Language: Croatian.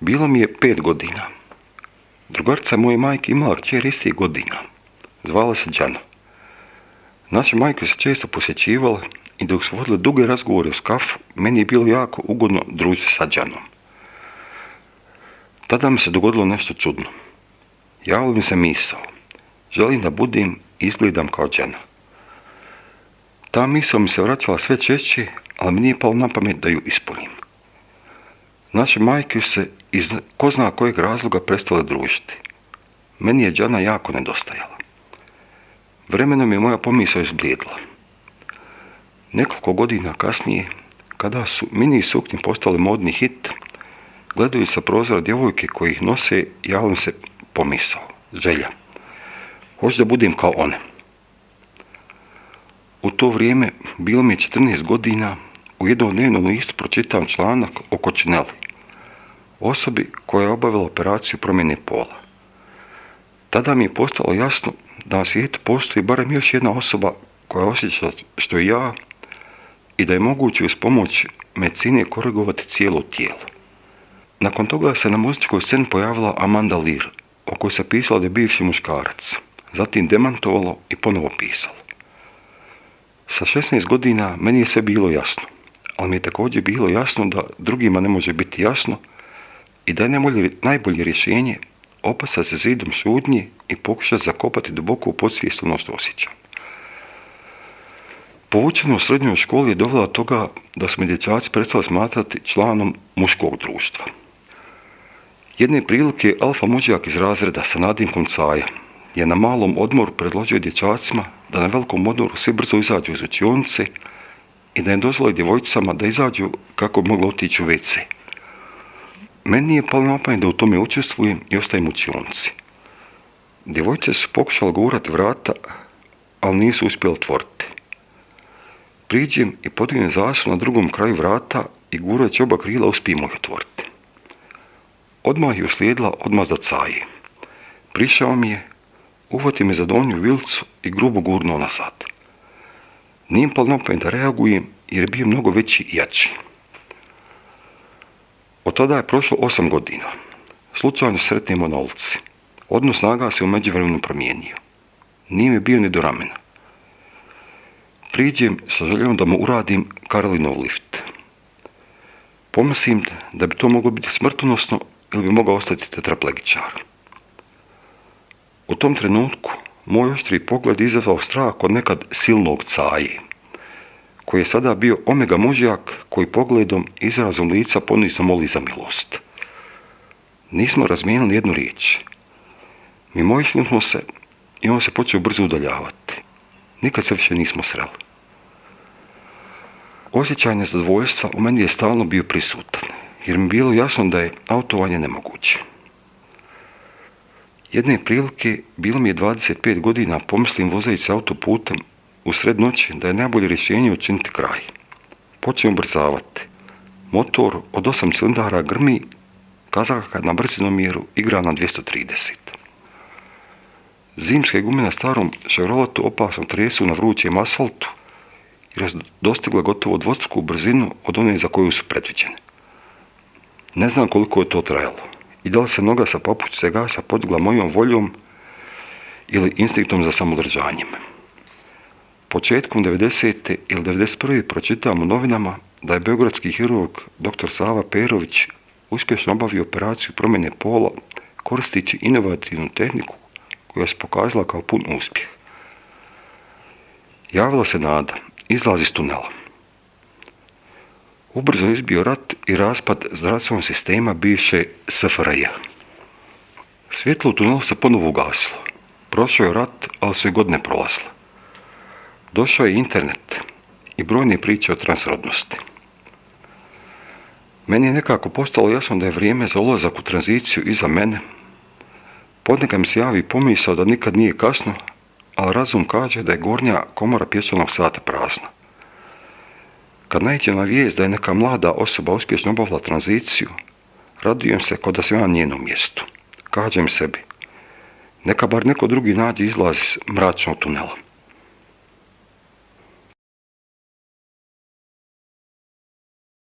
Bilo mi je pet godina. Drugarca moje majke imala kćer istih godina. Zvala se Đana. Naše majke se često posjećivale i dok su vodile duge razgovore u skafu, meni je bilo jako ugodno družiti sa Đanom. Tada mi se dogodilo nešto čudno. Javio mi se misao. Želim da budem i izgledam kao Đana. Ta misao mi se vraćala sve češće, ali mi nije palo na pamet da ju ispunim. Naše majke se iz ko zna kojeg razloga prestale družiti. Meni je Đana jako nedostajala. Vremenom je moja pomisao izblijedila. Nekoliko godina kasnije, kada su mini suknje postale modni hit, gledaju sa prozora djevojke koji ih nose, javim se pomisao, želja. Hoću da budem kao one. U to vrijeme bilo mi je 14 godina, u jednom dnevnom listu pročitam članak o Kočineli, osobi koja je obavila operaciju promjene pola. Tada mi je postalo jasno da na svijetu postoji barem još jedna osoba koja osjeća što i ja i da je moguće uz pomoć medicine korigovati cijelo tijelo. Nakon toga se na muzičkoj sceni pojavila Amanda Lear, o kojoj se pisalo da je bivši muškarac, zatim demantovalo i ponovo pisalo. Sa 16 godina meni je sve bilo jasno, ali mi je također bilo jasno da drugima ne može biti jasno i da je najbolje rješenje opasa se zidom šudnje i pokušati zakopati duboko u podsvijest ono što osjećam. Povučeno u srednjoj školi je dovela toga da su me dječaci prestali smatrati članom muškog društva. Jedne prilike alfa muđak iz razreda sa nadimkom caja je na malom odmoru predložio dječacima da na velikom odmoru svi brzo izađu iz učionice i da im dozvoli djevojčicama da izađu kako bi moglo otići u WC. Meni je palo na da u tome učestvujem i ostajem u učionici. Djevojčice su pokušale gurati vrata, ali nisu uspjeli otvoriti. Priđem i podignem zasu na drugom kraju vrata i gurajući oba krila uspijem ih otvoriti. Odmah je uslijedila odmazda caji. Prišao mi je, uvati me za donju vilcu i grubo gurnuo nazad. Nijem pal na da reagujem jer je bio mnogo veći i jači. Od tada je prošlo osam godina. Slučajno sretnemo na ulici. Odnos snaga se u međuvremenu promijenio. Nije mi bio ni do ramena. Priđem sa željom da mu uradim Karolinov lift. Pomislim da bi to moglo biti smrtonosno ili bi mogao ostati tetraplegičar. U tom trenutku moj oštri pogled izazvao strah kod nekad silnog caji, koji je sada bio omega mužjak koji pogledom izrazom lica ponizno moli za milost. Nismo razmijenili jednu riječ. Mi smo se i on se počeo brzo udaljavati. Nikad se više nismo sreli. Osjećaj nezadovoljstva u meni je stalno bio prisutan, jer mi bilo jasno da je autovanje nemoguće. Jedne prilike, bilo mi je 25 godina, pomislim vozajući autoputem u sred noći da je najbolje rješenje učiniti kraj. Počnem brzavati. Motor od 8 cilindara grmi, kazaka na brzinomjeru igra na 230. Zimske gume na starom Chevroletu opasno tresu na vrućem asfaltu, jer je dostigla gotovo dvostruku brzinu od one za koju su predviđene. Ne znam koliko je to trajalo i da li se noga sa papučice gasa podigla mojom voljom ili instinktom za samodržanjem. Početkom 90. ili 91. pročitam u novinama da je beogradski hirurg dr. Sava Perović uspješno obavio operaciju promjene pola koristeći inovativnu tehniku koja se pokazala kao pun uspjeh. Javila se nada izlazi iz tunela. Ubrzo izbio rat i raspad zdravstvenog sistema bivše SFRJ. Svjetlo u tunelu se ponovo ugasilo. Prošao je rat, ali su i godine prolazile. Došao je internet i brojne priče o transrodnosti. Meni je nekako postalo jasno da je vrijeme za ulazak u tranziciju iza mene. Podneka mi se javi pomisao da nikad nije kasno, ali razum kaže da je gornja komora pješčanog sata prazna. Kad najđem na vijest da je neka mlada osoba uspješno obavila tranziciju, radujem se kod da sam na njenom mjestu. Kažem sebi, neka bar neko drugi nađe izlaz iz mračnog tunela.